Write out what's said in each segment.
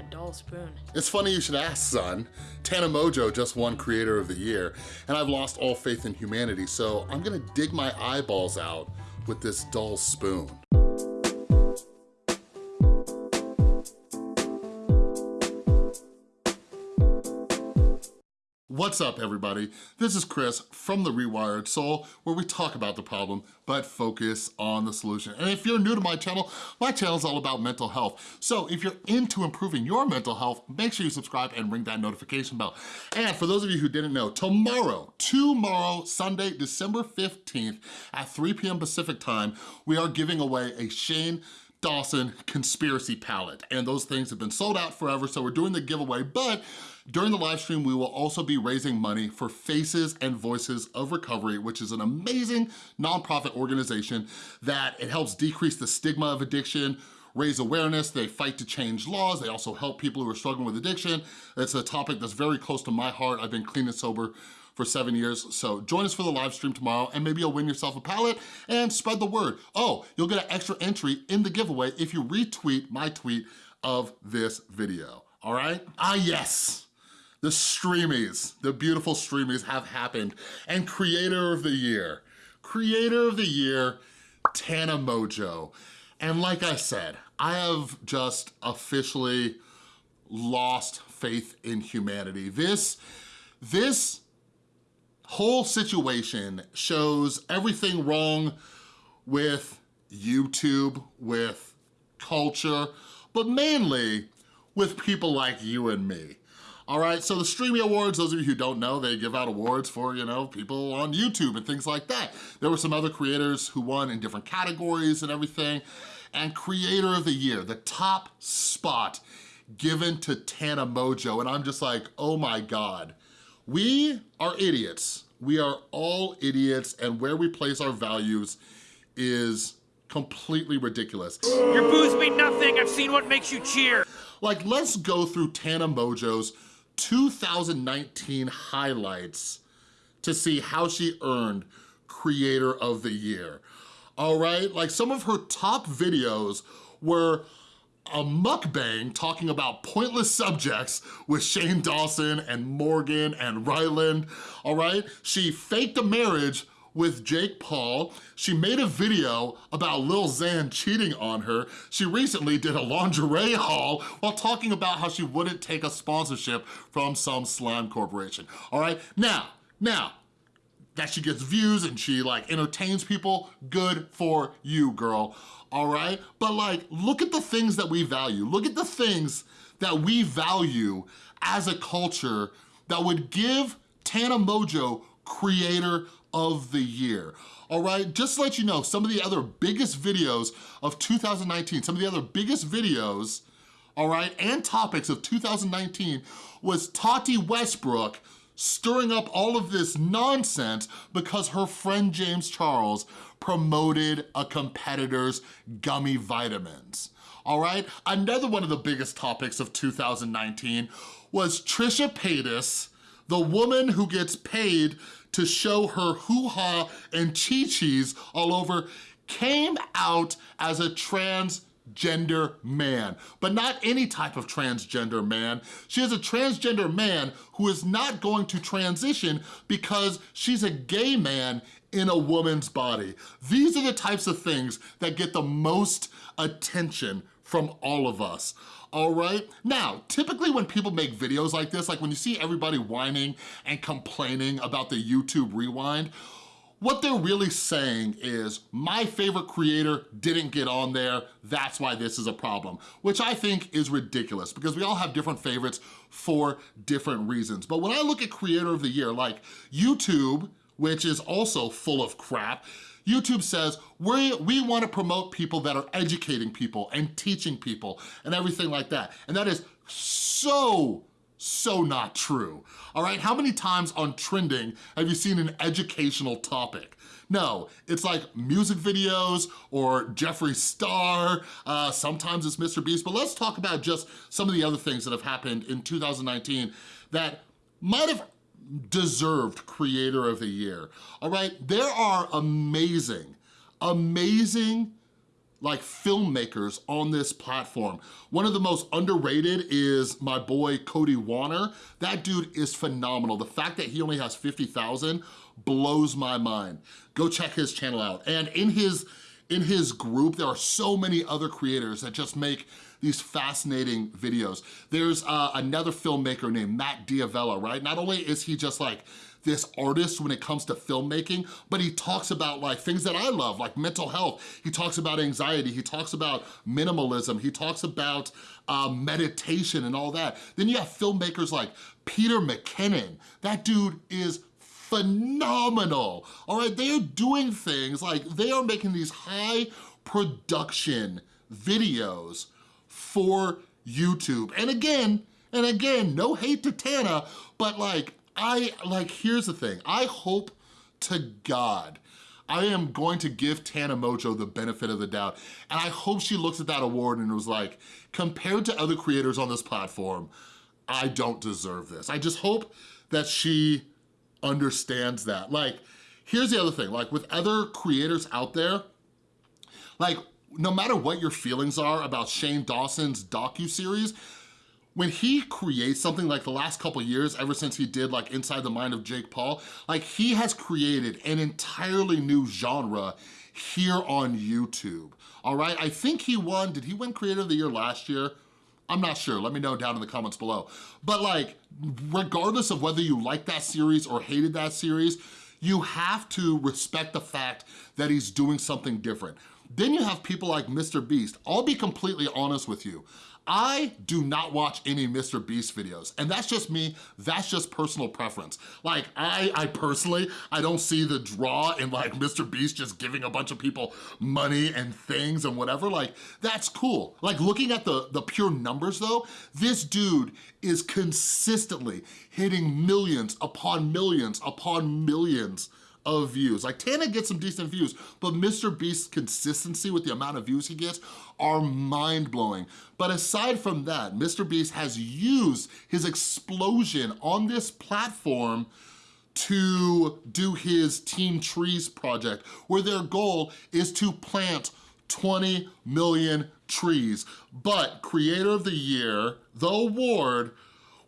that dull spoon. It's funny you should ask, son. Tana Mongeau just won Creator of the Year, and I've lost all faith in humanity, so I'm gonna dig my eyeballs out with this dull spoon. What's up, everybody? This is Chris from The Rewired Soul, where we talk about the problem, but focus on the solution. And if you're new to my channel, my channel is all about mental health. So if you're into improving your mental health, make sure you subscribe and ring that notification bell. And for those of you who didn't know, tomorrow, tomorrow, Sunday, December 15th at 3 p.m. Pacific time, we are giving away a Shane Dawson conspiracy palette. And those things have been sold out forever, so we're doing the giveaway, but during the live stream, we will also be raising money for Faces and Voices of Recovery, which is an amazing nonprofit organization that it helps decrease the stigma of addiction, raise awareness, they fight to change laws, they also help people who are struggling with addiction. It's a topic that's very close to my heart. I've been clean and sober for seven years. So join us for the live stream tomorrow and maybe you'll win yourself a palette and spread the word. Oh, you'll get an extra entry in the giveaway if you retweet my tweet of this video, all right? Ah, yes the Streamies, the beautiful Streamies have happened. And Creator of the Year, Creator of the Year, Tana Mongeau. And like I said, I have just officially lost faith in humanity. This, this whole situation shows everything wrong with YouTube, with culture, but mainly with people like you and me. All right, so the Streamy Awards, those of you who don't know, they give out awards for, you know, people on YouTube and things like that. There were some other creators who won in different categories and everything. And Creator of the Year, the top spot given to Tana Mongeau. And I'm just like, oh my God. We are idiots. We are all idiots and where we place our values is completely ridiculous. Your boos mean nothing. I've seen what makes you cheer. Like, let's go through Tana Mongeau's 2019 highlights to see how she earned Creator of the Year. All right, like some of her top videos were a mukbang talking about pointless subjects with Shane Dawson and Morgan and Ryland, all right? She faked a marriage with Jake Paul. She made a video about Lil Xan cheating on her. She recently did a lingerie haul while talking about how she wouldn't take a sponsorship from some slime corporation, all right? Now, now, that she gets views and she like entertains people, good for you, girl, all right? But like, look at the things that we value. Look at the things that we value as a culture that would give Tana Mongeau creator of the year. All right, just to let you know, some of the other biggest videos of 2019, some of the other biggest videos, all right, and topics of 2019 was Tati Westbrook stirring up all of this nonsense because her friend James Charles promoted a competitor's gummy vitamins. All right, another one of the biggest topics of 2019 was Trisha Paytas, the woman who gets paid to show her hoo-ha and chi-chis all over, came out as a transgender man, but not any type of transgender man. She is a transgender man who is not going to transition because she's a gay man in a woman's body. These are the types of things that get the most attention from all of us all right? Now, typically when people make videos like this, like when you see everybody whining and complaining about the YouTube rewind, what they're really saying is, my favorite creator didn't get on there, that's why this is a problem, which I think is ridiculous because we all have different favorites for different reasons. But when I look at creator of the year, like YouTube, which is also full of crap, YouTube says, we, we wanna promote people that are educating people and teaching people and everything like that. And that is so, so not true. All right, how many times on trending have you seen an educational topic? No, it's like music videos or Jeffree Star, uh, sometimes it's Mr. Beast, but let's talk about just some of the other things that have happened in 2019 that might have deserved creator of the year, all right? There are amazing, amazing like filmmakers on this platform. One of the most underrated is my boy Cody Wanner. That dude is phenomenal. The fact that he only has 50,000 blows my mind. Go check his channel out. And in his, in his group, there are so many other creators that just make these fascinating videos. There's uh, another filmmaker named Matt D'Avella, right? Not only is he just like this artist when it comes to filmmaking, but he talks about like things that I love, like mental health. He talks about anxiety. He talks about minimalism. He talks about uh, meditation and all that. Then you have filmmakers like Peter McKinnon. That dude is phenomenal, all right? They are doing things like they are making these high production videos for YouTube. And again, and again, no hate to Tana, but like, I, like, here's the thing. I hope to God I am going to give Tana Mongeau the benefit of the doubt. And I hope she looks at that award and was like, compared to other creators on this platform, I don't deserve this. I just hope that she understands that. Like, here's the other thing, like with other creators out there, like no matter what your feelings are about Shane Dawson's docu-series, when he creates something like the last couple years, ever since he did like Inside the Mind of Jake Paul, like he has created an entirely new genre here on YouTube, all right? I think he won, did he win Creator of the Year last year? I'm not sure, let me know down in the comments below. But like, regardless of whether you like that series or hated that series, you have to respect the fact that he's doing something different. Then you have people like Mr. Beast. I'll be completely honest with you. I do not watch any Mr. Beast videos, and that's just me, that's just personal preference. Like, I, I personally, I don't see the draw in like Mr. Beast just giving a bunch of people money and things and whatever, like, that's cool. Like, looking at the, the pure numbers though, this dude is consistently hitting millions upon millions upon millions of views. Like Tana gets some decent views, but Mr. Beast's consistency with the amount of views he gets are mind-blowing. But aside from that, Mr. Beast has used his explosion on this platform to do his Team Trees project, where their goal is to plant 20 million trees. But Creator of the Year, the award,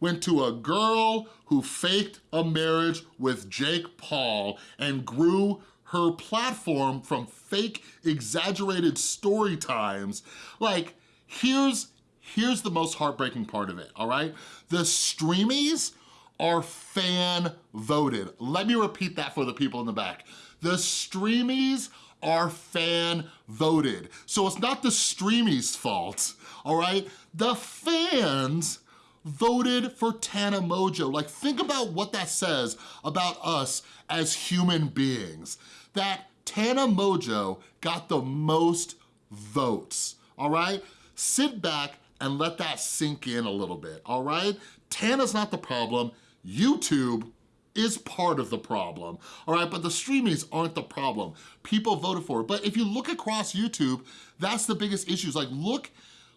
went to a girl who faked a marriage with Jake Paul and grew her platform from fake exaggerated story times. Like, here's, here's the most heartbreaking part of it, all right? The streamies are fan voted. Let me repeat that for the people in the back. The streamies are fan voted. So it's not the streamies' fault, all right? The fans voted for Tana Mongeau. Like, think about what that says about us as human beings. That Tana Mongeau got the most votes, all right? Sit back and let that sink in a little bit, all right? Tana's not the problem. YouTube is part of the problem, all right? But the streamings aren't the problem. People voted for it. But if you look across YouTube, that's the biggest issues. Like, look,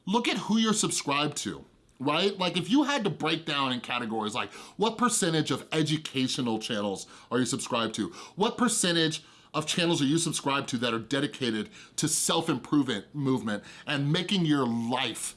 look at who you're subscribed to right? Like if you had to break down in categories like what percentage of educational channels are you subscribed to? What percentage of channels are you subscribed to that are dedicated to self-improvement movement and making your life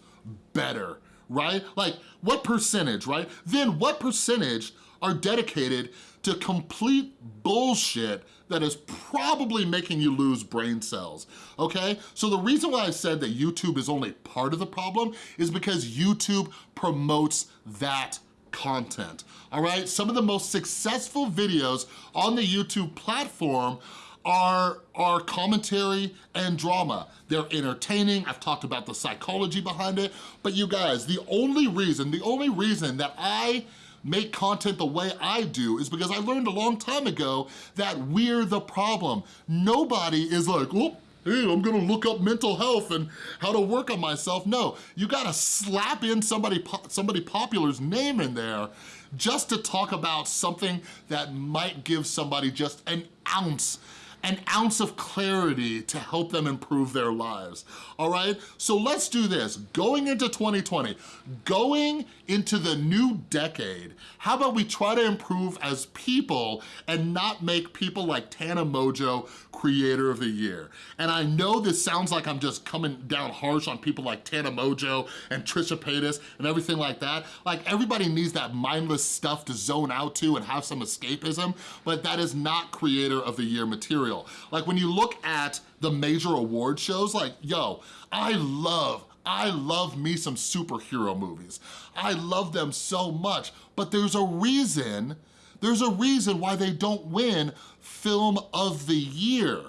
better, right? Like what percentage, right? Then what percentage are dedicated to complete bullshit that is probably making you lose brain cells, okay? So the reason why I said that YouTube is only part of the problem is because YouTube promotes that content, all right? Some of the most successful videos on the YouTube platform are, are commentary and drama. They're entertaining, I've talked about the psychology behind it, but you guys, the only reason, the only reason that I make content the way I do is because I learned a long time ago that we're the problem. Nobody is like, oh, hey, I'm gonna look up mental health and how to work on myself. No, you gotta slap in somebody, somebody popular's name in there just to talk about something that might give somebody just an ounce an ounce of clarity to help them improve their lives, all right? So let's do this. Going into 2020, going into the new decade, how about we try to improve as people and not make people like Tana Mongeau Creator of the Year? And I know this sounds like I'm just coming down harsh on people like Tana Mongeau and Trisha Paytas and everything like that. Like everybody needs that mindless stuff to zone out to and have some escapism, but that is not Creator of the Year material. Like when you look at the major award shows, like, yo, I love, I love me some superhero movies. I love them so much, but there's a reason, there's a reason why they don't win Film of the Year,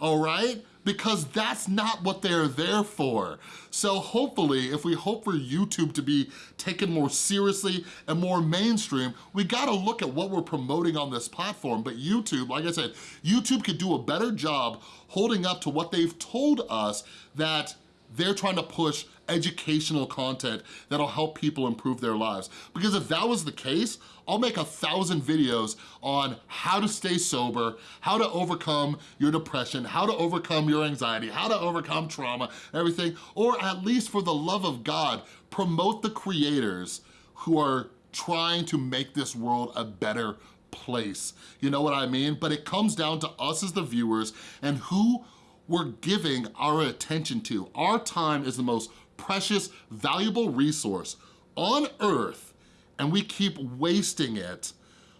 all right? Because that's not what they're there for. So hopefully, if we hope for YouTube to be taken more seriously and more mainstream, we gotta look at what we're promoting on this platform. But YouTube, like I said, YouTube could do a better job holding up to what they've told us that they're trying to push educational content that'll help people improve their lives. Because if that was the case, I'll make a thousand videos on how to stay sober, how to overcome your depression, how to overcome your anxiety, how to overcome trauma, everything, or at least for the love of God, promote the creators who are trying to make this world a better place. You know what I mean? But it comes down to us as the viewers and who we're giving our attention to. Our time is the most precious, valuable resource on earth, and we keep wasting it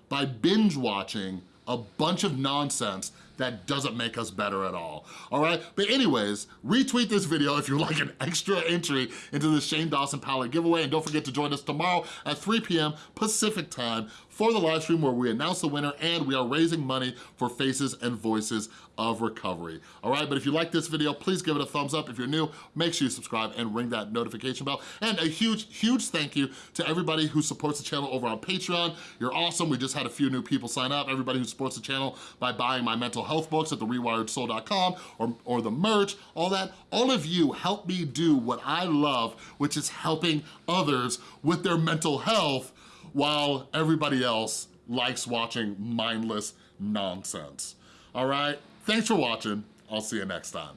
by binge watching a bunch of nonsense that doesn't make us better at all, all right? But anyways, retweet this video if you like an extra entry into the Shane Dawson palette giveaway, and don't forget to join us tomorrow at 3 p.m. Pacific time for the live stream where we announce the winner and we are raising money for Faces and Voices of Recovery. All right, but if you like this video, please give it a thumbs up. If you're new, make sure you subscribe and ring that notification bell. And a huge, huge thank you to everybody who supports the channel over on Patreon. You're awesome. We just had a few new people sign up. Everybody who supports the channel by buying my mental health books at therewiredsoul.com or, or the merch, all that. All of you help me do what I love, which is helping others with their mental health while everybody else likes watching mindless nonsense. All right? Thanks for watching. I'll see you next time.